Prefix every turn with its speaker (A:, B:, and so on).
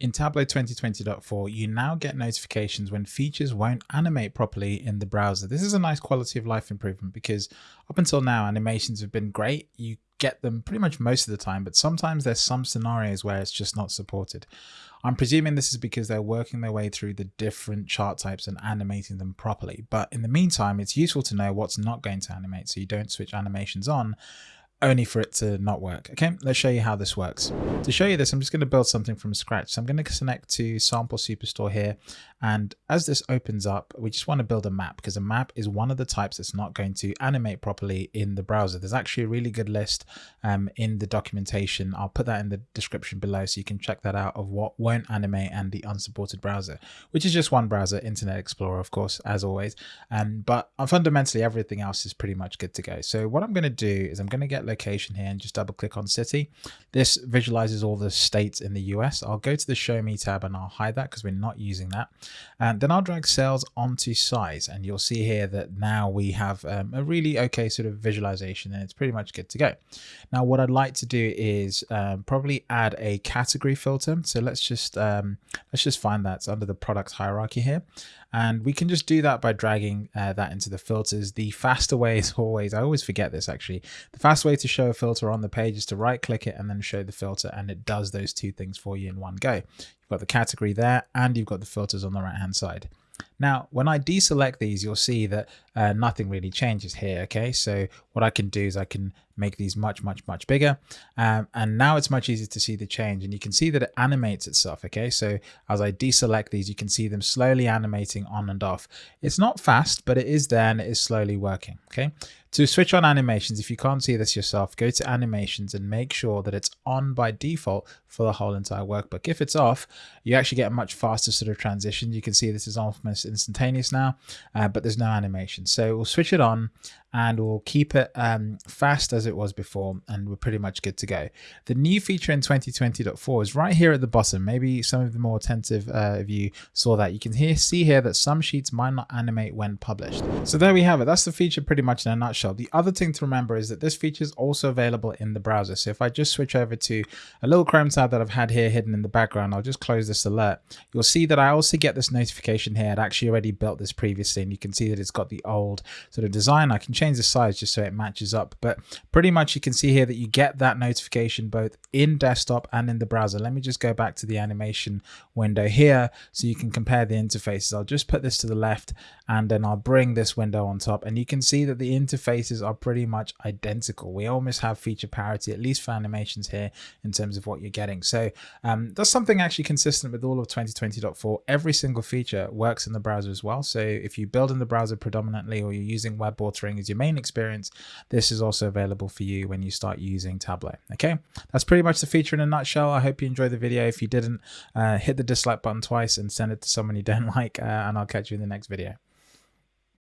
A: In Tableau 2020.4, you now get notifications when features won't animate properly in the browser. This is a nice quality of life improvement because up until now, animations have been great. You get them pretty much most of the time, but sometimes there's some scenarios where it's just not supported. I'm presuming this is because they're working their way through the different chart types and animating them properly. But in the meantime, it's useful to know what's not going to animate so you don't switch animations on only for it to not work. Okay, let's show you how this works. To show you this, I'm just going to build something from scratch. So I'm going to connect to Sample Superstore here. And as this opens up, we just want to build a map because a map is one of the types that's not going to animate properly in the browser. There's actually a really good list um, in the documentation. I'll put that in the description below so you can check that out of what won't animate and the unsupported browser, which is just one browser, Internet Explorer, of course, as always. Um, but fundamentally, everything else is pretty much good to go. So what I'm going to do is I'm going to get location here and just double click on city. This visualizes all the states in the US. I'll go to the show me tab and I'll hide that because we're not using that. And then I'll drag sales onto size and you'll see here that now we have um, a really okay sort of visualization and it's pretty much good to go. Now what I'd like to do is um, probably add a category filter. So let's just um, let's just find that under the product hierarchy here. And we can just do that by dragging uh, that into the filters. The faster way is always, I always forget this actually, the fast way to show a filter on the page is to right click it and then show the filter and it does those two things for you in one go. You've got the category there and you've got the filters on the right hand side. Now, when I deselect these, you'll see that uh, nothing really changes here. Okay, so what I can do is I can make these much, much, much bigger. Um, and now it's much easier to see the change and you can see that it animates itself. Okay, so as I deselect these, you can see them slowly animating on and off. It's not fast, but it is there and it is slowly working. Okay, to switch on animations, if you can't see this yourself, go to animations and make sure that it's on by default for the whole entire workbook. If it's off, you actually get a much faster sort of transition. You can see this is instantaneous now, uh, but there's no animation. So we'll switch it on and we'll keep it um, fast as it was before and we're pretty much good to go. The new feature in 2020.4 is right here at the bottom. Maybe some of the more attentive uh, of you saw that. You can hear, see here that some sheets might not animate when published. So there we have it. That's the feature pretty much in a nutshell. The other thing to remember is that this feature is also available in the browser. So if I just switch over to a little Chrome tab that I've had here hidden in the background, I'll just close this alert. You'll see that I also get this notification here. Actually already built this previously and you can see that it's got the old sort of design. I can change the size just so it matches up. But pretty much you can see here that you get that notification both in desktop and in the browser. Let me just go back to the animation window here so you can compare the interfaces. I'll just put this to the left and then I'll bring this window on top and you can see that the interfaces are pretty much identical. We almost have feature parity, at least for animations here in terms of what you're getting. So um, that's something actually consistent with all of 2020.4. Every single feature works in the browser as well. So if you build in the browser predominantly or you're using web authoring as your main experience, this is also available for you when you start using Tableau. Okay, that's pretty much the feature in a nutshell. I hope you enjoyed the video. If you didn't, uh, hit the dislike button twice and send it to someone you don't like, uh, and I'll catch you in the next video.